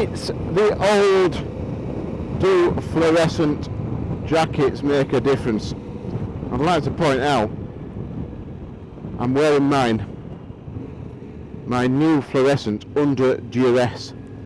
it's the old do fluorescent jackets make a difference. I'd like to point out I'm wearing mine my new fluorescent under duress